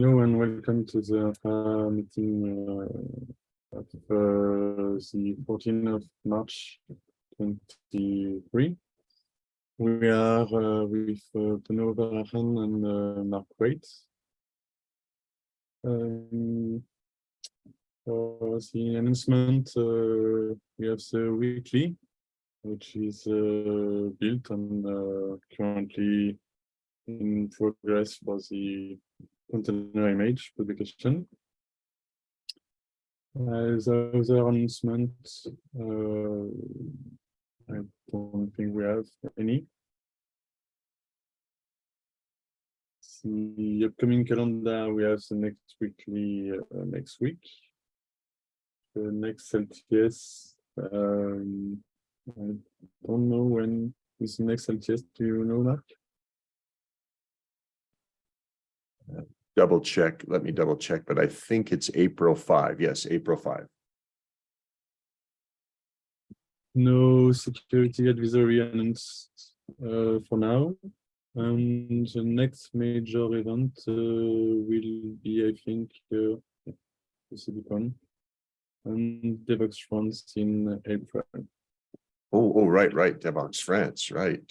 Hello and welcome to the uh, meeting uh, of uh, the 14th of March 23. We are uh, with uh, Benoît Varahan and uh, Mark Waite. Um, for the announcement, uh, we have the weekly, which is built and currently in progress for the container image publication. Uh, the other announcement, uh, I don't think we have any. The upcoming calendar, we have the next weekly uh, next week. The next LTS, um, I don't know when is the next LTS. Do you know, Mark? Double check, let me double check, but I think it's April five. Yes, April five. No security advisory announced uh, for now. And the next major event uh, will be, I think, uh, the Silicon and DevOps France in April. Oh, oh, right, right, Devoxx France, right.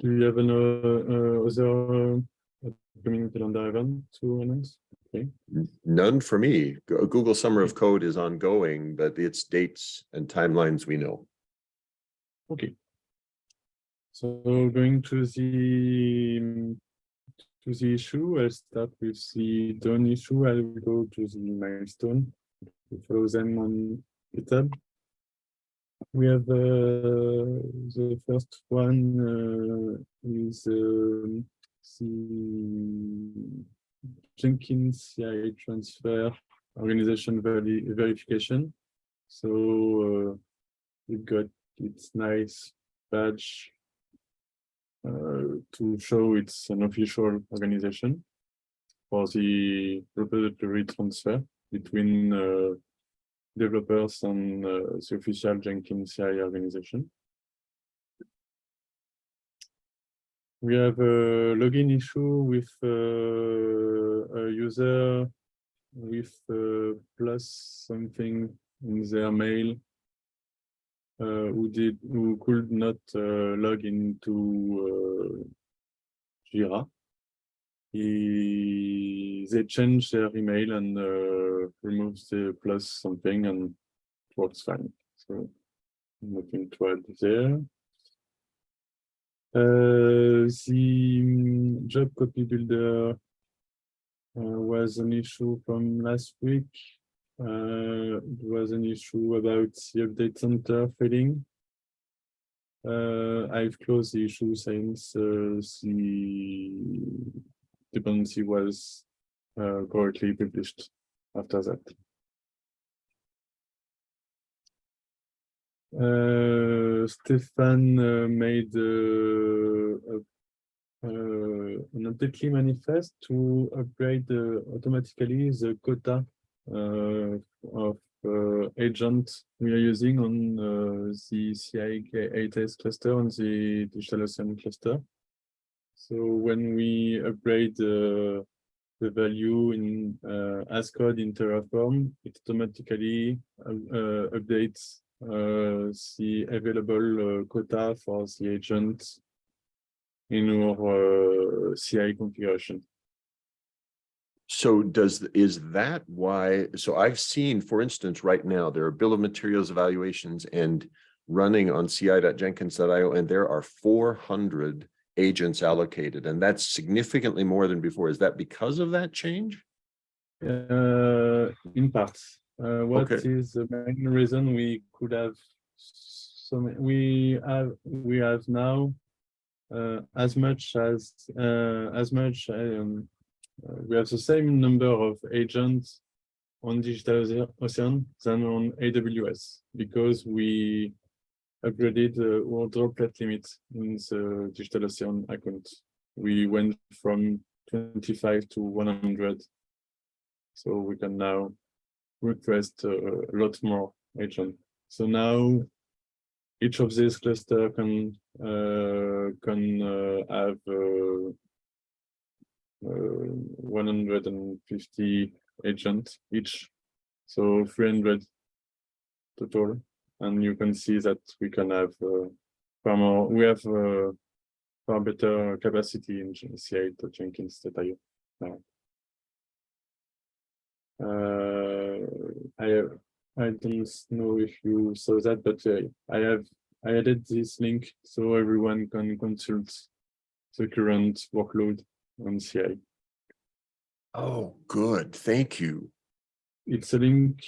Do you have an uh, uh, other uh, upcoming calendar event to announce? Okay. None for me. Google Summer of Code is ongoing, but its dates and timelines we know. Okay. So going to the um, to the issue, I'll start with the done issue. I will go to the milestone. Follow them on GitHub. We have uh, the first one uh, is um, the Jenkins CI transfer organization verification. So uh, we've got its nice badge uh, to show it's an official organization for the repository transfer between uh, developers and uh, the official Jenkins CI organization. We have a login issue with uh, a user with uh, plus something in their mail uh, who did who could not uh, log into uh, Jira. He, they change their email and uh, removes the plus something and it works fine. So nothing to add there. Uh, the um, job copy builder uh, was an issue from last week. Uh, it was an issue about the update center failing. Uh, I've closed the issue since uh, the dependency was uh, correctly published after that. Uh, Stefan uh, made uh, a, uh, an update manifest to upgrade uh, automatically the quota of agent we are using on the CI8S cluster on the DigitalOcean cluster. So when we upgrade uh, the value in uh, as code in Terraform, it automatically uh, uh, updates uh, the available uh, quota for the agent in our uh, CI configuration. So does, is that why, so I've seen, for instance, right now, there are bill of materials evaluations and running on ci.jenkins.io, and there are four hundred agents allocated, and that's significantly more than before. Is that because of that change? Uh, in parts, uh, what Okay. is the main reason we could have some, we have, we have now uh, as much as, uh, as much, um, uh, we have the same number of agents on Digital Ocean than on AWS because we upgraded uh, our droplet limit in the Digital Ocean account. We went from 25 to 100 So we can now request uh, a lot more agent. So now each of these cluster can uh, can uh, have uh, uh, 150 agents each, so 300 total. And you can see that we can have uh, far more. We have uh, far better capacity in ci.jenkins.io now. Uh, I I don't know if you saw that, but uh, I have I added this link so everyone can consult the current workload on CI. Oh, good. Thank you. It's a link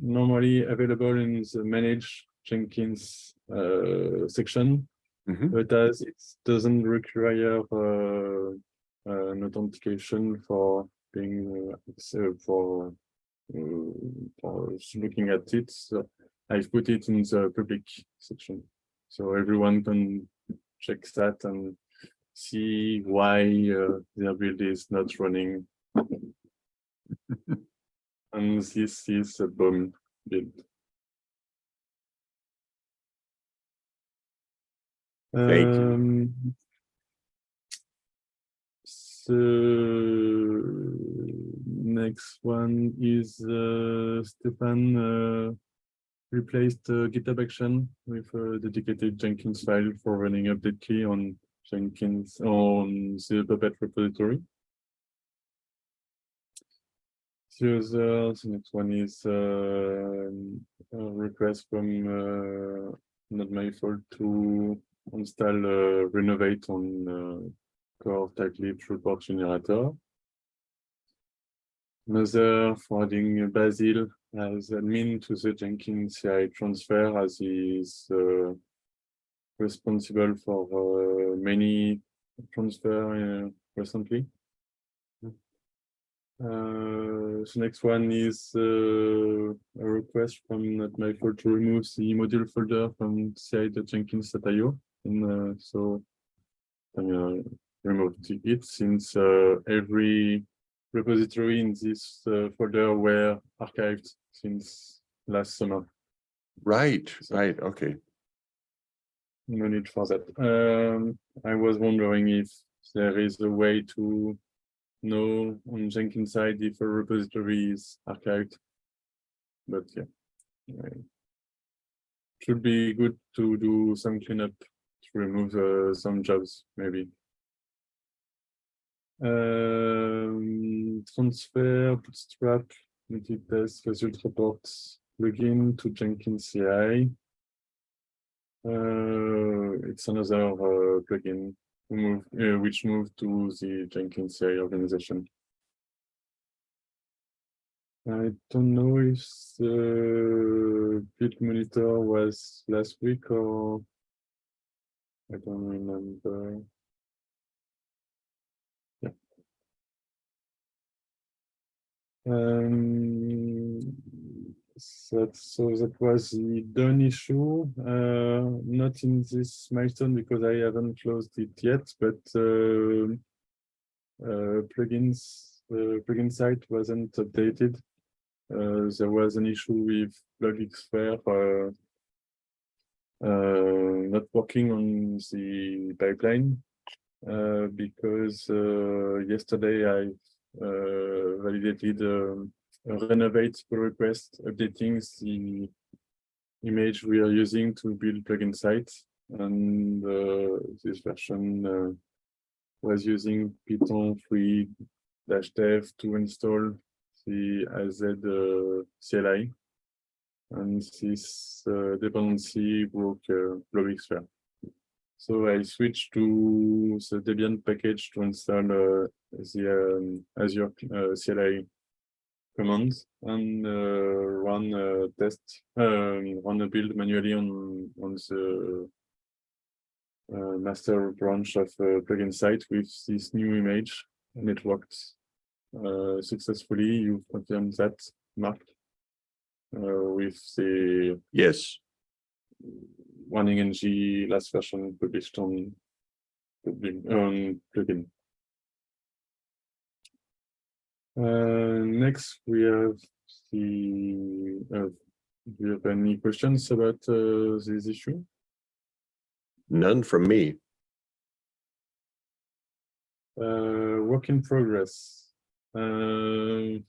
normally available in the manage Jenkins uh, section, Mhm. but as it doesn't require uh, an authentication for being uh, so for uh, for looking at it, so I've put it in the public section, so everyone can check that and see why uh, their build is not running. and this is a bomb build. Thank you. Um, So next one is uh, Stefan uh, replaced uh, GitHub action with a dedicated Jenkins file for running update key on Jenkins on the Puppet repository. The next one is um, a request from uh, NotMyFault to install uh, renovate on uh, core tightly report generator. Another for adding Basil as admin to the Jenkins CI transfer as he is uh, responsible for uh, many transfer uh, recently. Uh, the next one is uh, a request from NotMyFault to remove the module folder from ci.jenkins.io. And uh, so I'm gonna remove it since uh, every repository in this uh, folder were archived since last summer. Right, So- right. Okay. No need for that. Um, I was wondering if there is a way to know on Jenkins side if a repository is archived. But yeah. uh, Should be good to do some cleanup to remove uh, some jobs, maybe. Um, transfer, bootstrap, multi-test, result reports, plugin to Jenkins CI. Uh, it's another uh, plugin move, uh, which moved to the Jenkins CI organization. I don't know if the build monitor was last week or I don't remember. Yeah. Um, so, so that was the done issue, uh, not in this milestone because I haven't closed it yet, but uh, uh, plugins, uh, plugin site wasn't updated. Uh, there was an issue with Blobxfer uh, not working on the pipeline because yesterday I validated um, renovate pull request updating the image we are using to build plugin site and uh, this version uh, was using Python 3 dash dev to install the AZ uh, CLI and this uh, dependency broke uh, Blobxfer. So I switched to the Debian package to install uh, the um, Azure uh, CLI commands and uh, run a test, um, run a build manually on on the uh, master branch of uh, plugin site with this new image, and it worked uh, successfully. You confirmed that, Mark, uh, with the Yes. running ng last version published on on plugin. Uh, next, we have the, uh, do you have any questions about uh, this issue? None from me. Uh, work in progress. Uh,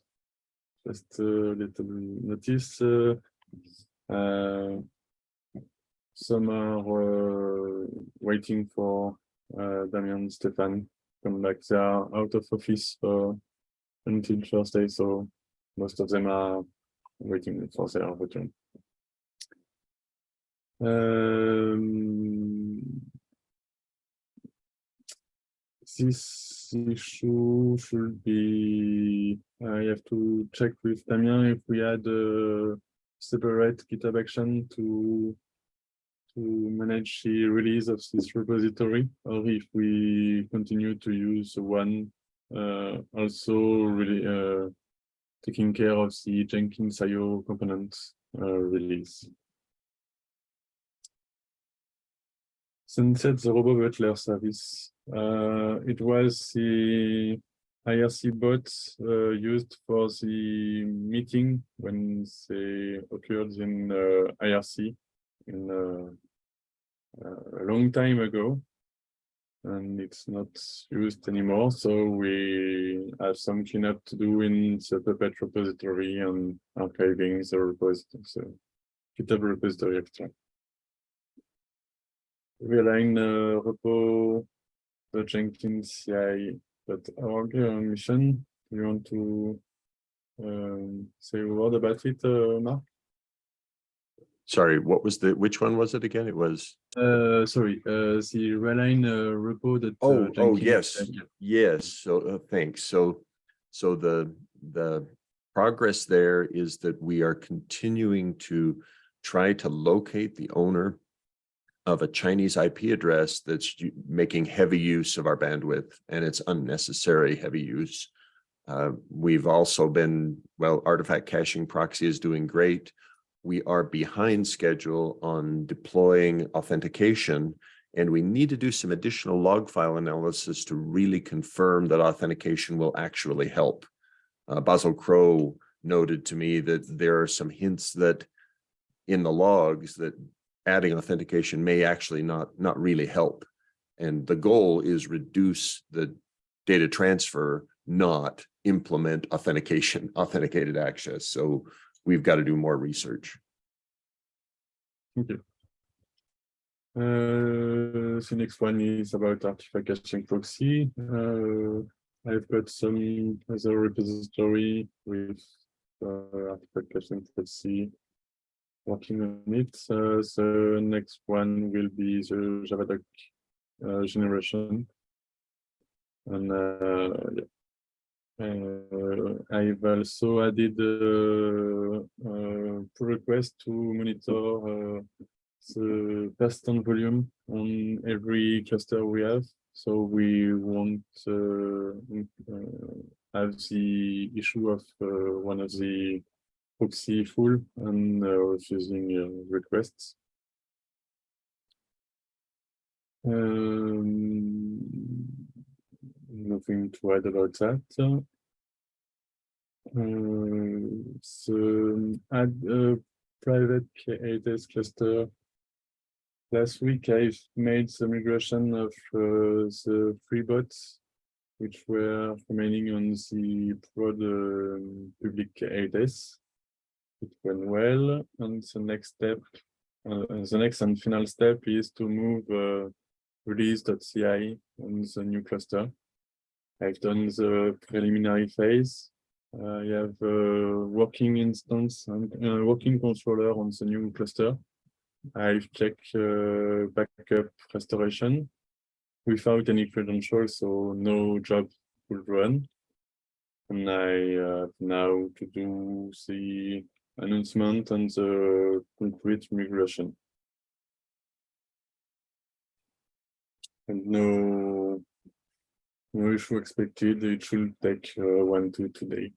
just a little notice. Uh, uh, some are uh, waiting for uh, Damien Stefan come back. They are out of office until Thursday, so most of them are waiting for their return. Um, this issue should be, I have to check with Damien if we had a separate GitHub action to to manage the release of this repository, or if we continue to use one also really uh, taking care of the Jenkins IO component uh, release. Sunset the Robo Butler service. Uh, it was the IRC bot uh, used for the meeting when they occurred in uh, IRC in uh, a long time ago and it's not used anymore. So we have some cleanup to do in the Puppet repository and archiving the repository, so GitHub repository extra. Realign uh, repo the Jenkins CI, but mission. You want to um, say a word about it, uh, Mark? Sorry, what was the, which one was it again? It was, Uh, sorry, uh, the Realign uh, repo that. uh, oh, oh, yes, yes, so, uh, thanks, so, so the, the progress there is that we are continuing to try to locate the owner of a Chinese IP address that's making heavy use of our bandwidth, and it's unnecessary heavy use. Uh, we've also been, well, artifact caching proxy is doing great. We are behind schedule on deploying authentication, and we need to do some additional log file analysis to really confirm that authentication will actually help. Uh, Basil Crow noted to me that there are some hints that in the logs that adding authentication may actually not, not really help. And the goal is reduce the data transfer, not implement authentication, authenticated access. So we've got to do more research. Okay. Uh, the next one is about artifact caching proxy. Uh, I've got some other repository with uh, artifact caching proxy working on it. Uh, next one will be the Javadoc uh, generation. And uh, yeah. Uh, I've also added a, a pull request to monitor uh, the persistent volume on every cluster we have. So we won't uh, uh, have the issue of uh, one of the proxy full and uh, refusing uh, requests. Um, nothing to add about that. Uh, so add a private K8s cluster. Last week I've made some migration of uh, the three bots, which were remaining on the prod um, public K8s. It went well, and the next step, uh, the next and final step is to move uh, release.ci on the new cluster. I've done the preliminary phase. I have a working instance and a working controller on the new cluster. I've checked uh, backup restoration without any credentials, so no job will run. And I have now to do the announcement and the concrete migration. And no, no issue expected. It should take uh, one to two days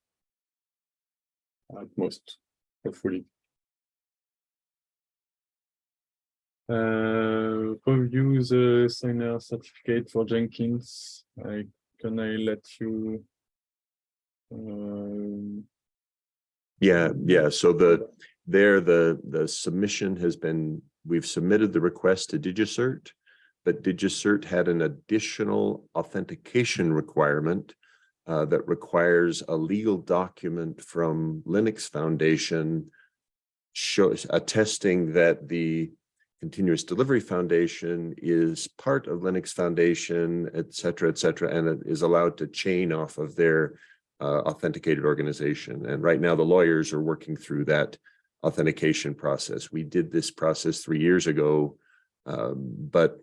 at most, hopefully. Uh, review the signer certificate for Jenkins. I can I let you Um, Yeah, yeah, so the, there, the, the submission has been, we've submitted the request to DigiCert. But DigiCert had an additional authentication requirement uh, that requires a legal document from Linux Foundation shows attesting that the Continuous Delivery Foundation is part of Linux Foundation, et cetera, et cetera, and it is allowed to chain off of their uh, authenticated organization. And right now, the lawyers are working through that authentication process. We did this process three years ago, um, but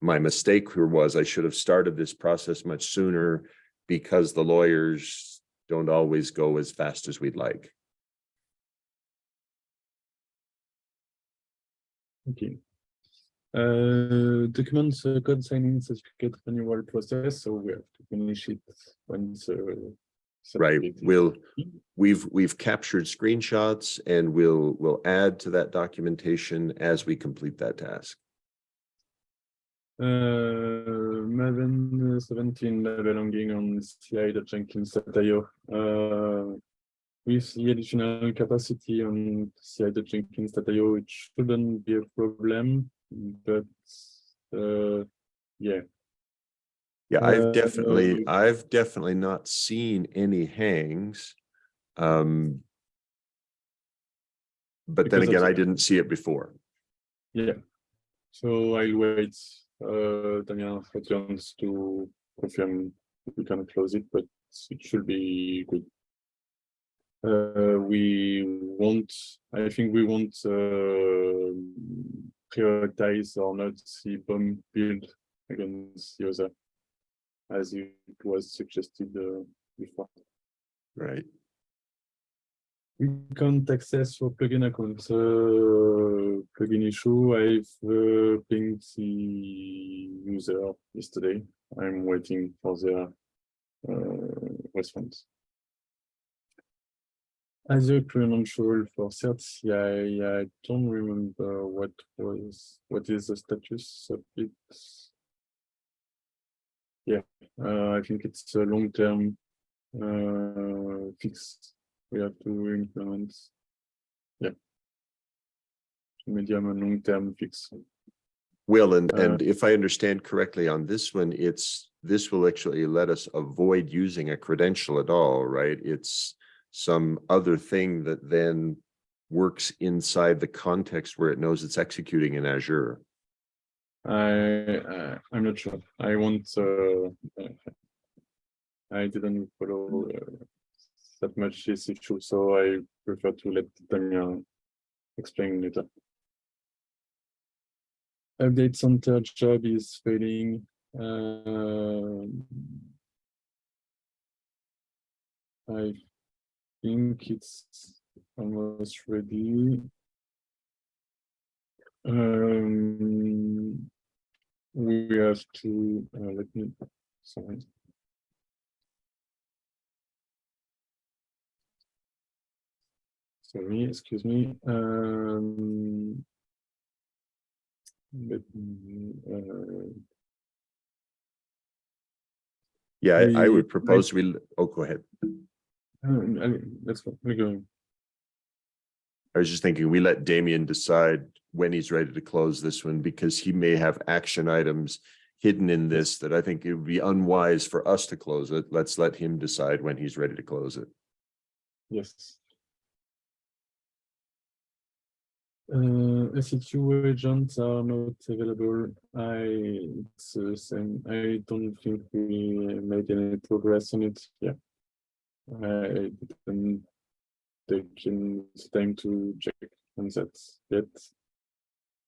my mistake here was I should have started this process much sooner because the lawyers don't always go as fast as we'd like. Okay. Uh, documents uh, code signing certificate renewal process, so we have to finish it once. Uh, Right, we'll, we've, we've captured screenshots and we'll, we'll add to that documentation as we complete that task. Uh, Maven uh, seventeen belonging on ci.jenkins.io. Uh, with the additional capacity on ci.jenkins.io, it shouldn't be a problem, but uh, yeah, Yeah, Uh, I've definitely, um, I've definitely not seen any hangs. Um. But then again, I didn't see it before. yeah. So I'll wait, uh, Damien returns to confirm we can close it, but it should be good. Uh, we won't, I think we won't, uh, prioritize or not the bomb build against the other. As it was suggested, uh, before. Right, We can't access for plugin account. uh, plugin issue. I've uh, pinged the user yesterday. I'm waiting for their uh, response. As a credential for certs, yeah, I don't remember what was, what is the status of it. Yeah, uh, I think it's a long-term uh, fix we have to implement. Yeah. Medium and long-term fix. Will, and, Uh, and if I understand correctly on this one, it's, this will actually let us avoid using a credential at all, right? It's some other thing that then works inside the context where it knows it's executing in Azure. I, uh, I'm not sure. I want, uh, uh, I didn't follow uh, that much this issue, so I prefer to let Damien explain later. Update center job is failing. Um, I think it's almost ready. Um, we have to, uh, let me, sorry. Sorry, excuse me, um. Me, uh, Yeah, I, I would propose we, oh, go ahead. uh, I- let's go, we go. I was just thinking, we let Damien decide when he's ready to close this one because he may have action items hidden in this that I think it would be unwise for us to close it. Let's let him decide when he's ready to close it. Yes. Uh, SEQ agents are not available. I, it's the same. I don't think we made any progress on it. Yeah. I didn't take in time to check on that yet.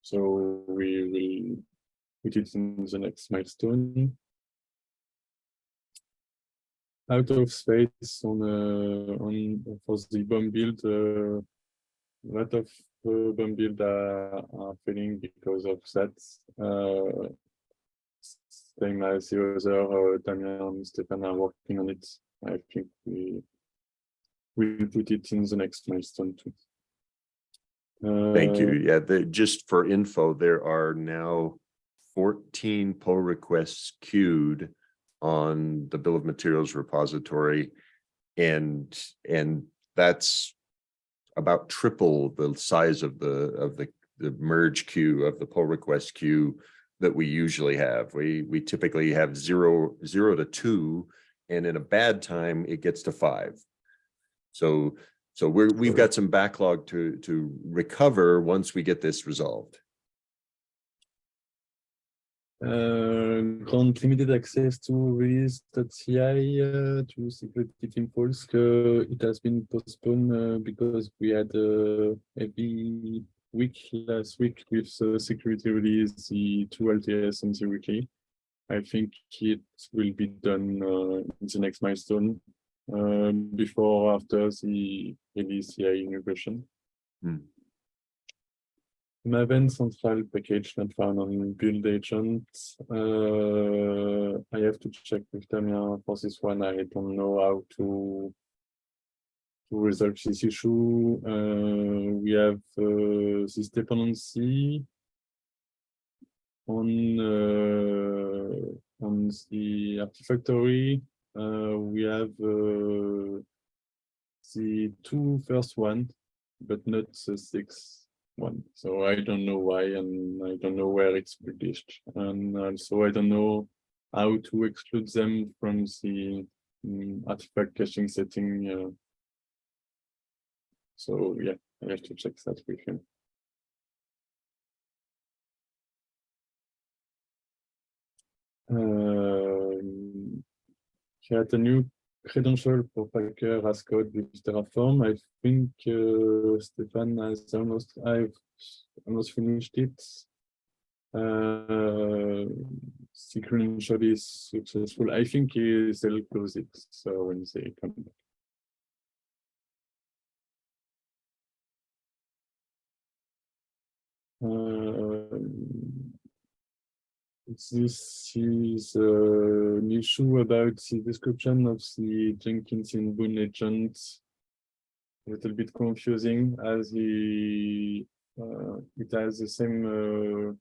So we will put it in the next milestone. Out of space on, uh, on, for the bomb build, uh, lot of uh, bomb build are, are failing because of that. Uh, same as the other, uh, Damien and Stefan are working on it. I think we will put it in the next milestone too. Thank you. Uh, Yeah, the, just for info, there are now fourteen pull requests queued on the bill of materials repository. And, and that's about triple the size of the, of the, the merge queue of the pull request queue that we usually have. We, we typically have zero, zero to two, and in a bad time, it gets to five. So, so we're, we've got some backlog to, to recover once we get this resolved. Uh, grant limited access to release.ci uh, to security team. Uh, it has been postponed uh, because we had a heavy week last week with uh, security release, the two LTS and the weekly. I think it will be done uh, in the next milestone uh, before or after the release CI integration. Hmm. Maven central package not found on build agent. Uh, I have to check with Damien for this one. I don't know how to to resolve this issue. Uh, we have uh, this dependency on on the Artifactory. Uh, we have the two first one, but not the sixth one. So I don't know why, and I don't know where it's published. And also I don't know how to exclude them from the mm, artifact caching setting. uh, So yeah, I have to check that with him. Um, create a new credential for Packer as code with Terraform. I think uh, Stefan has almost, I've almost finished it. Uh, is successful. I think he- they'll close it, so when they come back. Um, this is uh, an issue about the description of the Jenkins inbound agent. A little bit confusing as he, uh, it has the same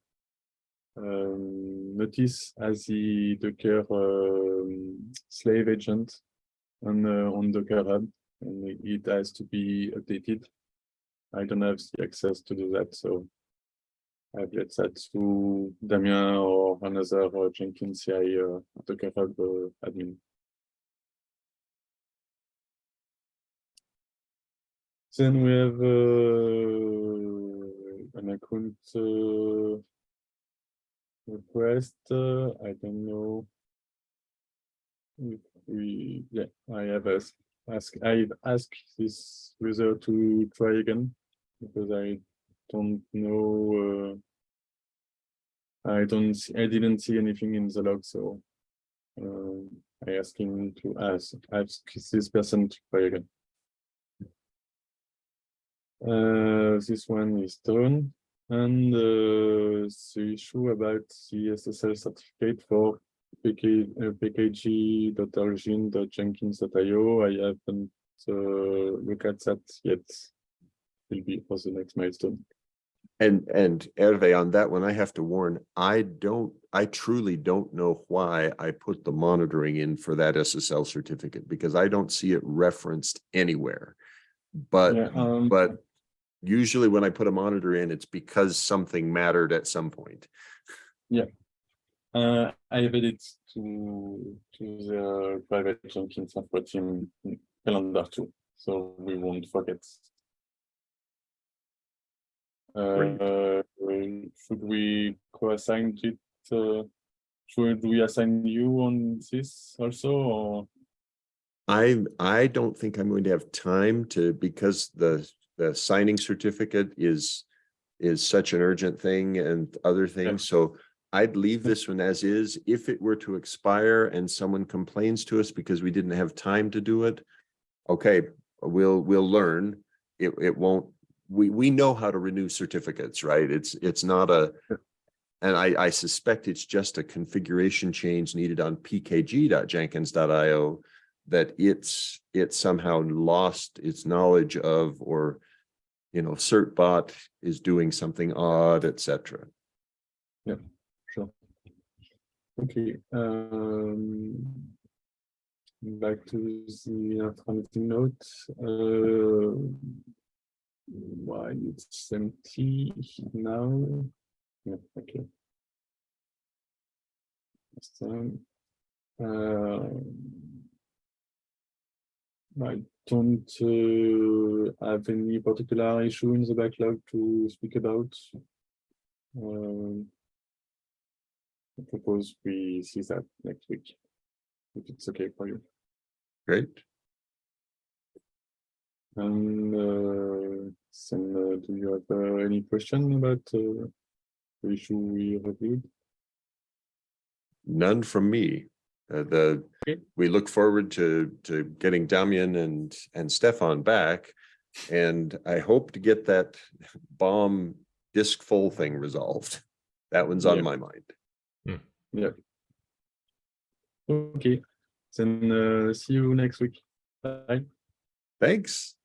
uh, um, notice as the Docker um, slave agent on, uh, on Docker Hub, and it has to be updated. I don't have the access to do that, so I've let that to Damien or another uh, Jenkins CI Docker Hub admin. Then we have uh, an account uh, request. uh, I don't know. If we, yeah, I have asked, ask, I've asked this user to try again because I don't know. Uh, I don't, I didn't see anything in the log, so um, I asked him to ask, ask this person to again. Uh, this one is done, and uh, the issue about the SSL certificate for PK, uh, pkg.origin.jenkins.io, I haven't uh, looked at that yet. Will be for the next milestone. And, and Hervé, on that one, I have to warn, I don't, I truly don't know why I put the monitoring in for that SSL certificate, because I don't see it referenced anywhere. But, Yeah, um, but usually when I put a monitor in, it's because something mattered at some point. Yeah. Uh, I added it to, to the private Jenkins software team calendar too, so we won't forget. Great. Uh, should we co-assign it, uh, should we assign you on this also, or? I, I don't think I'm going to have time to, because the, the signing certificate is, is such an urgent thing and other things, so I'd leave this one as is. If it were to expire and someone complains to us because we didn't have time to do it, okay, we'll, we'll learn. It, it won't, we, we know how to renew certificates, right? It's, it's not a, and I, I suspect it's just a configuration change needed on pkg.jenkins.io that it's, it somehow lost its knowledge of, or, you know, certbot is doing something odd, etc yeah Sure. Okay, um. back to the meeting note. Uh, why it's empty now? Yeah, okay. So, uh, I don't uh, have any particular issue in the backlog to speak about. Um, I propose we see that next week. If it's okay for you. Great. And uh, Sam, uh, do you have uh, any question about uh, the issue we reviewed? None from me. Uh, the, Okay. we look forward to, to getting Damien and, and Stefan back. And I hope to get that bomb disk full thing resolved. That one's on Yeah. my mind. Yeah. Okay, then uh, see you next week. Bye. Thanks.